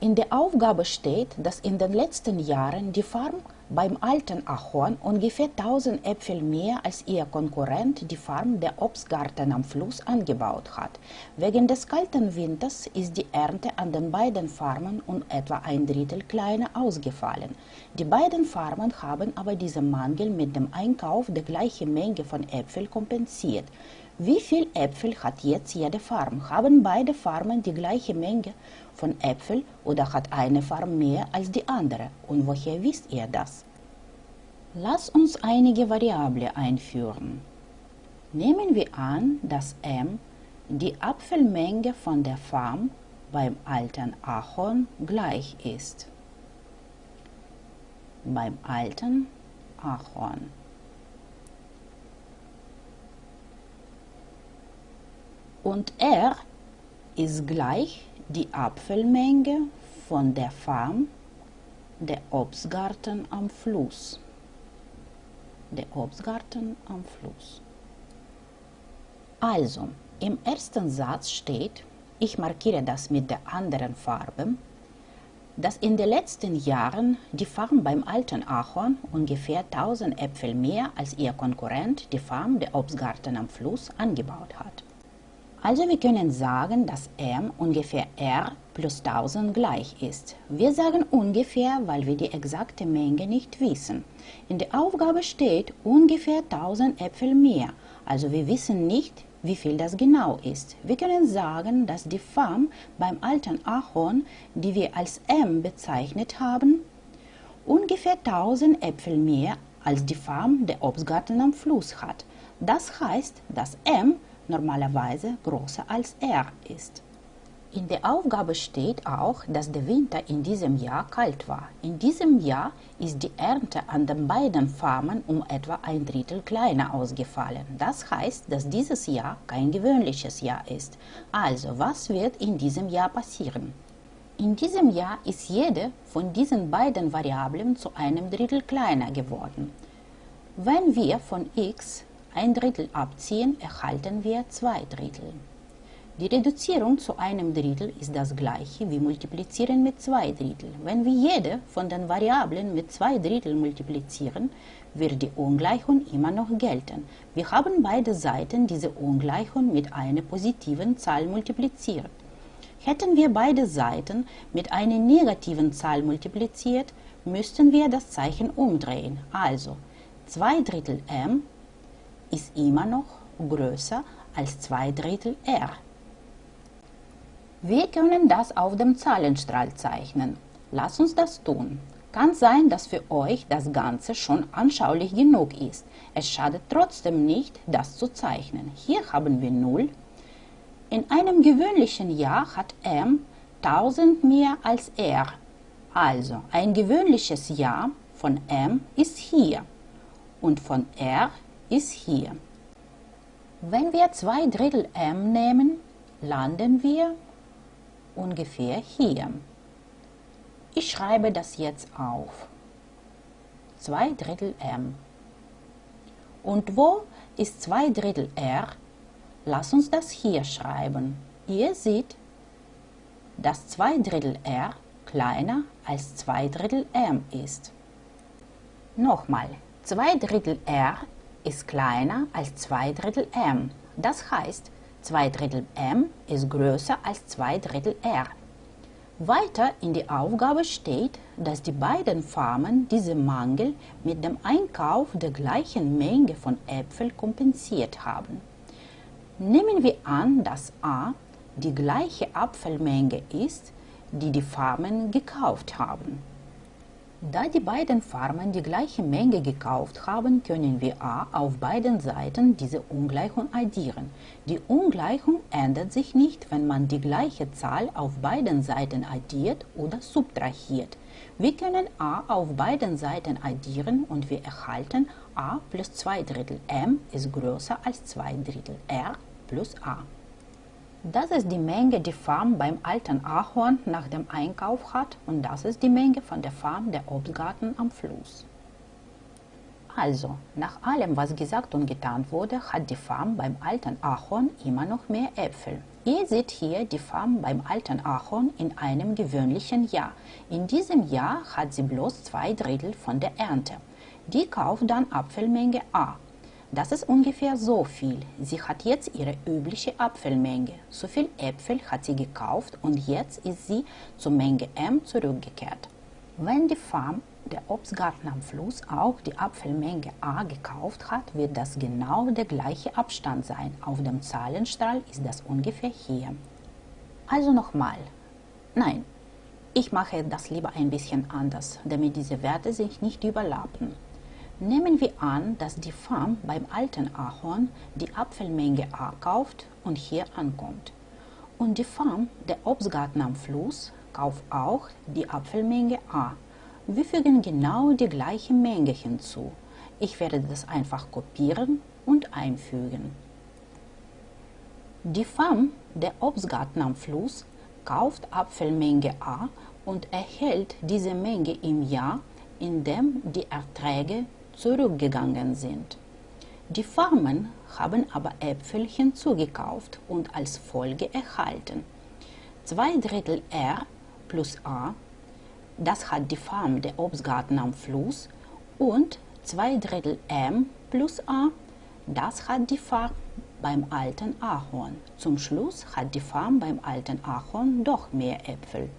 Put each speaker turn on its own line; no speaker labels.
In der Aufgabe steht, dass in den letzten Jahren die Farm beim alten Ahorn ungefähr 1000 Äpfel mehr als ihr Konkurrent die Farm der Obstgarten am Fluss angebaut hat. Wegen des kalten Winters ist die Ernte an den beiden Farmen um etwa ein Drittel kleiner ausgefallen. Die beiden Farmen haben aber diesen Mangel mit dem Einkauf der gleichen Menge von Äpfeln kompensiert. Wie viel Äpfel hat jetzt jede Farm? Haben beide Farmen die gleiche Menge von Äpfeln oder hat eine Farm mehr als die andere? Und woher wisst ihr das? Lass uns einige Variablen einführen. Nehmen wir an, dass m die Apfelmenge von der Farm beim alten Ahorn gleich ist. Beim alten Ahorn. Und R ist gleich die Apfelmenge von der Farm der Obstgarten am Fluss. Der Obstgarten am Fluss. Also, im ersten Satz steht, ich markiere das mit der anderen Farbe, dass in den letzten Jahren die Farm beim alten Ahorn ungefähr 1000 Äpfel mehr als ihr Konkurrent, die Farm der Obstgarten am Fluss, angebaut hat. Also wir können sagen, dass m ungefähr r plus 1000 gleich ist. Wir sagen ungefähr, weil wir die exakte Menge nicht wissen. In der Aufgabe steht ungefähr 1000 Äpfel mehr, also wir wissen nicht, wie viel das genau ist. Wir können sagen, dass die Farm beim alten Ahorn, die wir als m bezeichnet haben, ungefähr 1000 Äpfel mehr als die Farm der Obstgarten am Fluss hat. Das heißt, dass m normalerweise größer als r ist. In der Aufgabe steht auch, dass der Winter in diesem Jahr kalt war. In diesem Jahr ist die Ernte an den beiden Farmen um etwa ein Drittel kleiner ausgefallen. Das heißt, dass dieses Jahr kein gewöhnliches Jahr ist. Also, was wird in diesem Jahr passieren? In diesem Jahr ist jede von diesen beiden Variablen zu einem Drittel kleiner geworden. Wenn wir von x ein Drittel abziehen, erhalten wir zwei Drittel. Die Reduzierung zu einem Drittel ist das gleiche wie Multiplizieren mit zwei Drittel. Wenn wir jede von den Variablen mit zwei Drittel multiplizieren, wird die Ungleichung immer noch gelten. Wir haben beide Seiten diese Ungleichung mit einer positiven Zahl multipliziert. Hätten wir beide Seiten mit einer negativen Zahl multipliziert, müssten wir das Zeichen umdrehen. Also 2 Drittel m ist immer noch größer als 2 Drittel r. Wir können das auf dem Zahlenstrahl zeichnen. Lass uns das tun. Kann sein, dass für euch das Ganze schon anschaulich genug ist. Es schadet trotzdem nicht, das zu zeichnen. Hier haben wir 0. In einem gewöhnlichen Jahr hat m 1000 mehr als r. Also ein gewöhnliches Jahr von m ist hier und von r ist hier. Wenn wir 2 Drittel m nehmen, landen wir ungefähr hier. Ich schreibe das jetzt auf. 2 Drittel m. Und wo ist 2 Drittel r? Lass uns das hier schreiben. Ihr seht, dass 2 Drittel r kleiner als 2 Drittel m ist. Nochmal, 2 Drittel r ist kleiner als 2 Drittel m. Das heißt, 2 Drittel m ist größer als 2 Drittel r. Weiter in der Aufgabe steht, dass die beiden Farmen diesen Mangel mit dem Einkauf der gleichen Menge von Äpfeln kompensiert haben. Nehmen wir an, dass a die gleiche Apfelmenge ist, die die Farmen gekauft haben. Da die beiden Farmen die gleiche Menge gekauft haben, können wir a auf beiden Seiten diese Ungleichung addieren. Die Ungleichung ändert sich nicht, wenn man die gleiche Zahl auf beiden Seiten addiert oder subtrahiert. Wir können a auf beiden Seiten addieren und wir erhalten a plus 2 Drittel m ist größer als 2 Drittel r plus a. Das ist die Menge, die Farm beim alten Ahorn nach dem Einkauf hat und das ist die Menge von der Farm der Obstgarten am Fluss. Also, nach allem, was gesagt und getan wurde, hat die Farm beim alten Ahorn immer noch mehr Äpfel. Ihr seht hier die Farm beim alten Ahorn in einem gewöhnlichen Jahr. In diesem Jahr hat sie bloß zwei Drittel von der Ernte. Die kauft dann Apfelmenge A. Das ist ungefähr so viel. Sie hat jetzt ihre übliche Apfelmenge. So viel Äpfel hat sie gekauft und jetzt ist sie zur Menge M zurückgekehrt. Wenn die Farm der Obstgarten am Fluss auch die Apfelmenge A gekauft hat, wird das genau der gleiche Abstand sein. Auf dem Zahlenstrahl ist das ungefähr hier. Also nochmal. Nein, ich mache das lieber ein bisschen anders, damit diese Werte sich nicht überlappen. Nehmen wir an, dass die Farm beim alten Ahorn die Apfelmenge A kauft und hier ankommt. Und die Farm der Obstgarten am Fluss kauft auch die Apfelmenge A wir fügen genau die gleiche Menge hinzu. Ich werde das einfach kopieren und einfügen. Die Farm der Obstgarten am Fluss kauft Apfelmenge A und erhält diese Menge im Jahr, in dem die Erträge zurückgegangen sind. Die Farmen haben aber Äpfel hinzugekauft und als Folge erhalten. Zwei Drittel R plus A das hat die Farm der Obstgarten am Fluss und zwei Drittel M plus A, das hat die Farm beim alten Ahorn. Zum Schluss hat die Farm beim alten Ahorn doch mehr Äpfel.